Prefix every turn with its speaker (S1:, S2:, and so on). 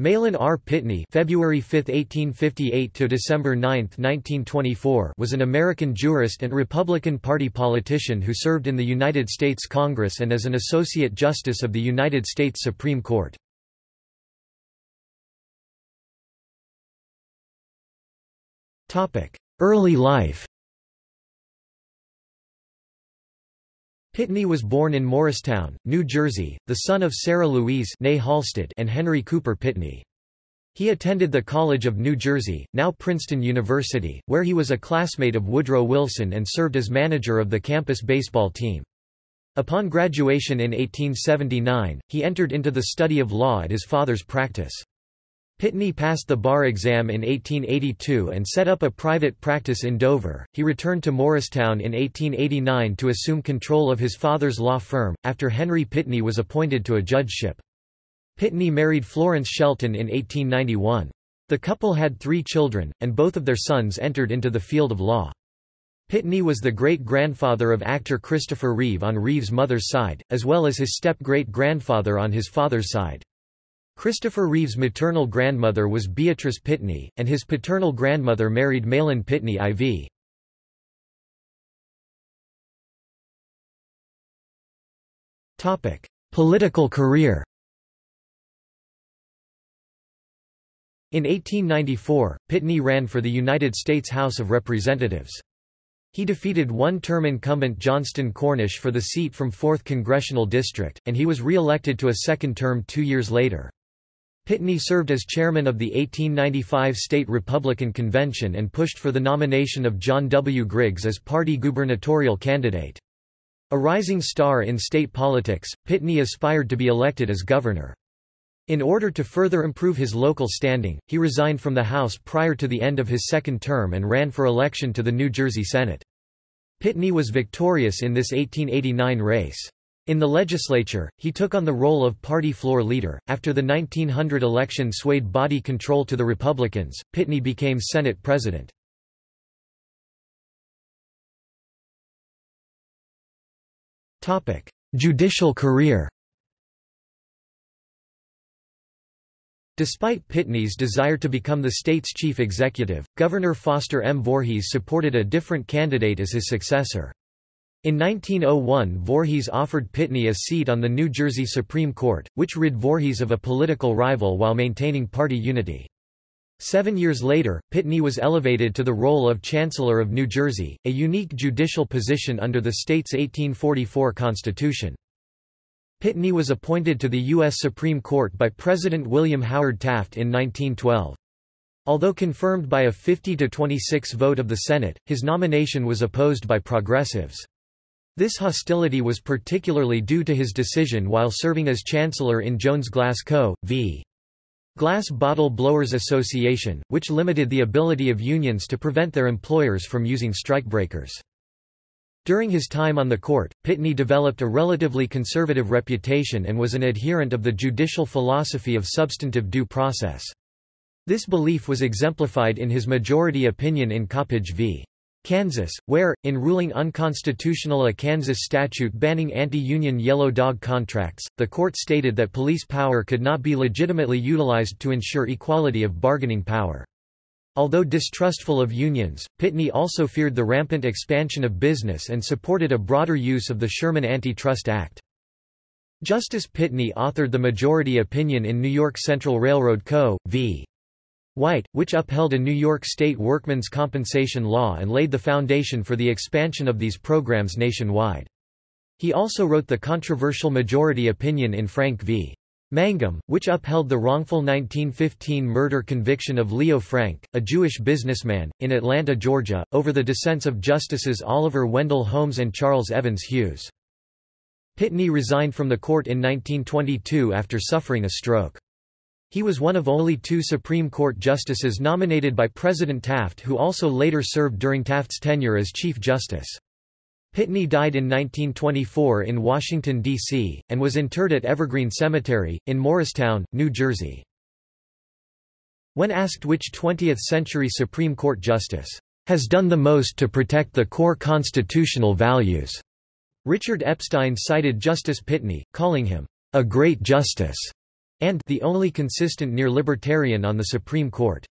S1: Mahlon R. Pitney February 5, 1858 to December 9, 1924 was an American jurist and Republican Party politician who served in the United States Congress and as an Associate Justice of the United States Supreme Court. Early life Pitney was born in Morristown, New Jersey, the son of Sarah Louise Nay Halstead and Henry Cooper Pitney. He attended the College of New Jersey, now Princeton University, where he was a classmate of Woodrow Wilson and served as manager of the campus baseball team. Upon graduation in 1879, he entered into the study of law at his father's practice. Pitney passed the bar exam in 1882 and set up a private practice in Dover. He returned to Morristown in 1889 to assume control of his father's law firm, after Henry Pitney was appointed to a judgeship. Pitney married Florence Shelton in 1891. The couple had three children, and both of their sons entered into the field of law. Pitney was the great-grandfather of actor Christopher Reeve on Reeve's mother's side, as well as his step-great-grandfather on his father's side. Christopher Reeve's maternal grandmother was Beatrice Pitney, and his paternal grandmother married Mahlon Pitney IV. Political career In 1894, Pitney ran for the United States House of Representatives. He defeated one-term incumbent Johnston Cornish for the seat from 4th Congressional District, and he was re-elected to a second term two years later. Pitney served as chairman of the 1895 State Republican Convention and pushed for the nomination of John W. Griggs as party gubernatorial candidate. A rising star in state politics, Pitney aspired to be elected as governor. In order to further improve his local standing, he resigned from the House prior to the end of his second term and ran for election to the New Jersey Senate. Pitney was victorious in this 1889 race. In the legislature, he took on the role of party floor leader. After the 1900 election swayed body control to the Republicans, Pitney became Senate president. Topic: Judicial career. Despite Pitney's desire to become the state's chief executive, Governor Foster M. Voorhees supported a different candidate as his successor. In 1901 Voorhees offered Pitney a seat on the New Jersey Supreme Court, which rid Voorhees of a political rival while maintaining party unity. Seven years later, Pitney was elevated to the role of Chancellor of New Jersey, a unique judicial position under the state's 1844 Constitution. Pitney was appointed to the U.S. Supreme Court by President William Howard Taft in 1912. Although confirmed by a 50-26 vote of the Senate, his nomination was opposed by progressives. This hostility was particularly due to his decision while serving as Chancellor in Jones Glass Co. v. Glass Bottle Blowers Association, which limited the ability of unions to prevent their employers from using strikebreakers. During his time on the court, Pitney developed a relatively conservative reputation and was an adherent of the judicial philosophy of substantive due process. This belief was exemplified in his majority opinion in Coppage v. Kansas, where, in ruling unconstitutional a Kansas statute banning anti-union yellow dog contracts, the court stated that police power could not be legitimately utilized to ensure equality of bargaining power. Although distrustful of unions, Pitney also feared the rampant expansion of business and supported a broader use of the Sherman Antitrust Act. Justice Pitney authored the majority opinion in New York Central Railroad Co. v. White, which upheld a New York State workmen's compensation law and laid the foundation for the expansion of these programs nationwide. He also wrote the controversial majority opinion in Frank v. Mangum, which upheld the wrongful 1915 murder conviction of Leo Frank, a Jewish businessman, in Atlanta, Georgia, over the dissents of Justices Oliver Wendell Holmes and Charles Evans Hughes. Pitney resigned from the court in 1922 after suffering a stroke. He was one of only two Supreme Court justices nominated by President Taft who also later served during Taft's tenure as Chief Justice. Pitney died in 1924 in Washington, D.C., and was interred at Evergreen Cemetery, in Morristown, New Jersey. When asked which 20th-century Supreme Court justice has done the most to protect the core constitutional values, Richard Epstein cited Justice Pitney, calling him a great justice. And the only consistent near-libertarian on the Supreme Court.